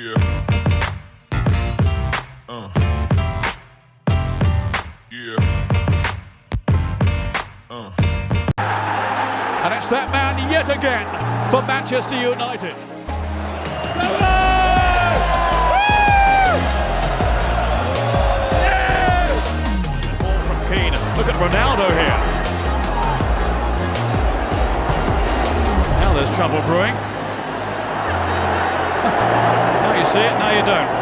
Yeah. Uh. Yeah. Uh. And it's that man yet again for Manchester United. Ball from Keane. Look at Ronaldo here. Now there's trouble brewing. see it, now you don't.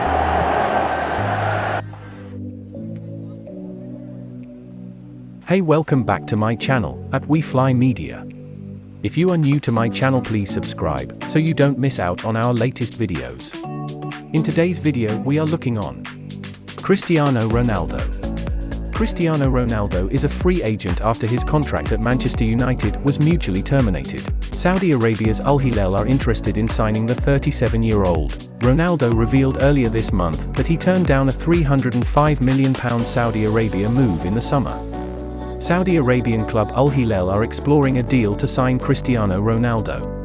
Hey welcome back to my channel, at We Fly Media. If you are new to my channel please subscribe, so you don't miss out on our latest videos. In today's video we are looking on Cristiano Ronaldo. Cristiano Ronaldo is a free agent after his contract at Manchester United was mutually terminated. Saudi Arabia's Al Hilal are interested in signing the 37-year-old. Ronaldo revealed earlier this month that he turned down a £305 million Saudi Arabia move in the summer. Saudi Arabian club Al Hilal are exploring a deal to sign Cristiano Ronaldo.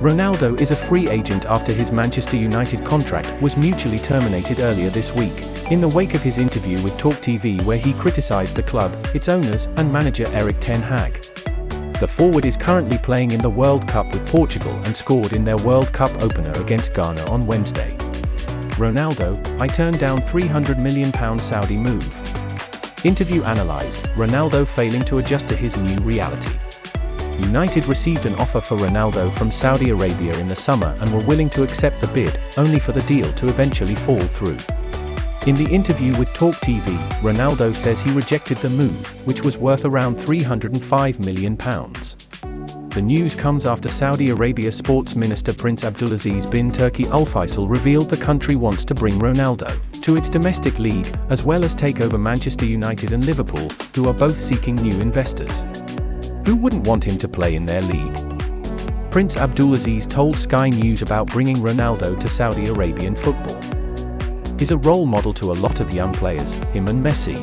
Ronaldo is a free agent after his Manchester United contract was mutually terminated earlier this week, in the wake of his interview with Talk TV where he criticized the club, its owners, and manager Erik ten Hag. The forward is currently playing in the World Cup with Portugal and scored in their World Cup opener against Ghana on Wednesday. Ronaldo, I turned down £300 million Saudi move. Interview analyzed, Ronaldo failing to adjust to his new reality. United received an offer for Ronaldo from Saudi Arabia in the summer and were willing to accept the bid, only for the deal to eventually fall through. In the interview with Talk TV, Ronaldo says he rejected the move, which was worth around £305 million. The news comes after Saudi Arabia Sports Minister Prince Abdulaziz bin Turki Al Faisal revealed the country wants to bring Ronaldo to its domestic league, as well as take over Manchester United and Liverpool, who are both seeking new investors. Who wouldn't want him to play in their league? Prince Abdulaziz told Sky News about bringing Ronaldo to Saudi Arabian football. He's a role model to a lot of young players, him and Messi.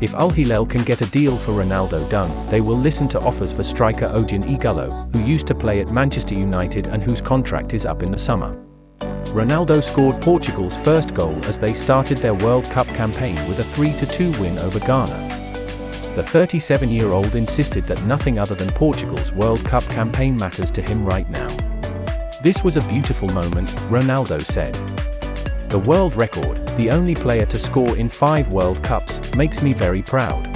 If Al Hilal can get a deal for Ronaldo done, they will listen to offers for striker Odion Ighalo, who used to play at Manchester United and whose contract is up in the summer. Ronaldo scored Portugal's first goal as they started their World Cup campaign with a 3-2 win over Ghana. The 37-year-old insisted that nothing other than Portugal's World Cup campaign matters to him right now. This was a beautiful moment, Ronaldo said. The world record, the only player to score in five World Cups, makes me very proud.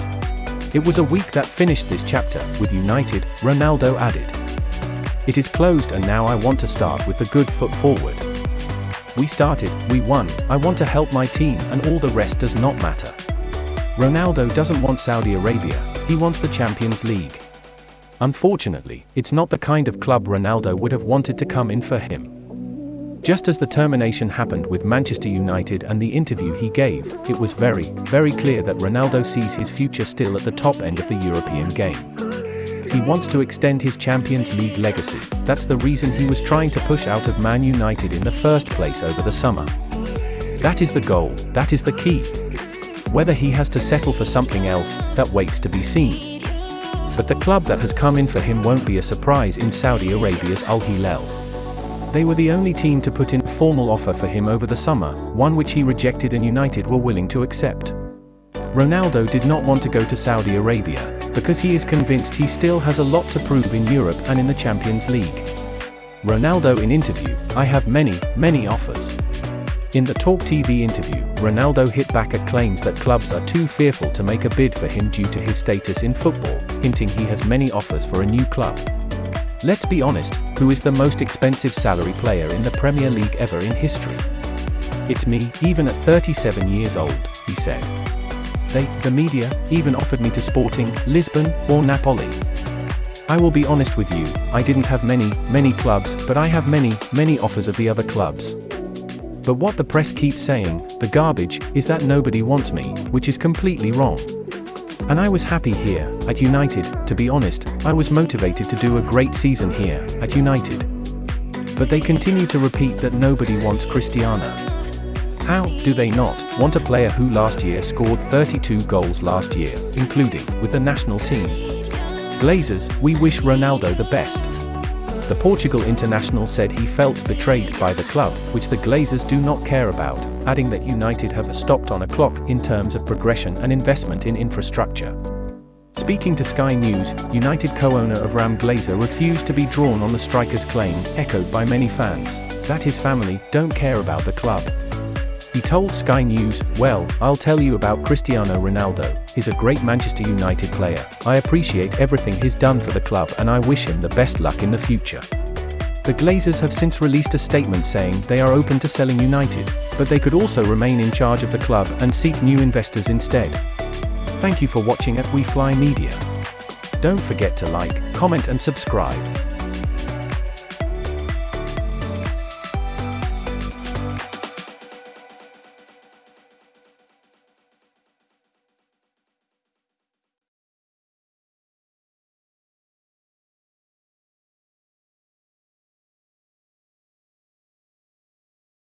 It was a week that finished this chapter, with United, Ronaldo added. It is closed and now I want to start with the good foot forward. We started, we won, I want to help my team and all the rest does not matter. Ronaldo doesn't want Saudi Arabia, he wants the Champions League. Unfortunately, it's not the kind of club Ronaldo would have wanted to come in for him. Just as the termination happened with Manchester United and the interview he gave, it was very, very clear that Ronaldo sees his future still at the top end of the European game. He wants to extend his Champions League legacy, that's the reason he was trying to push out of Man United in the first place over the summer. That is the goal, that is the key. Whether he has to settle for something else, that waits to be seen. But the club that has come in for him won't be a surprise in Saudi Arabia's Al Hilal. They were the only team to put in a formal offer for him over the summer, one which he rejected and United were willing to accept. Ronaldo did not want to go to Saudi Arabia, because he is convinced he still has a lot to prove in Europe and in the Champions League. Ronaldo in interview, I have many, many offers. In the Talk TV interview, Ronaldo hit back at claims that clubs are too fearful to make a bid for him due to his status in football, hinting he has many offers for a new club. Let's be honest, who is the most expensive salary player in the Premier League ever in history? It's me, even at 37 years old, he said. They, the media, even offered me to Sporting, Lisbon, or Napoli. I will be honest with you, I didn't have many, many clubs, but I have many, many offers of the other clubs. But what the press keeps saying, the garbage, is that nobody wants me, which is completely wrong. And I was happy here, at United, to be honest, I was motivated to do a great season here, at United. But they continue to repeat that nobody wants Cristiano. How do they not want a player who last year scored 32 goals last year, including with the national team? Glazers, we wish Ronaldo the best. The Portugal international said he felt betrayed by the club, which the Glazers do not care about, adding that United have stopped on a clock in terms of progression and investment in infrastructure. Speaking to Sky News, United co-owner Avram Glazer refused to be drawn on the striker's claim, echoed by many fans, that his family don't care about the club. He told Sky News, Well, I'll tell you about Cristiano Ronaldo, he's a great Manchester United player, I appreciate everything he's done for the club and I wish him the best luck in the future. The Glazers have since released a statement saying they are open to selling United, but they could also remain in charge of the club and seek new investors instead. Thank you for watching at We Fly Media. Don't forget to like, comment and subscribe.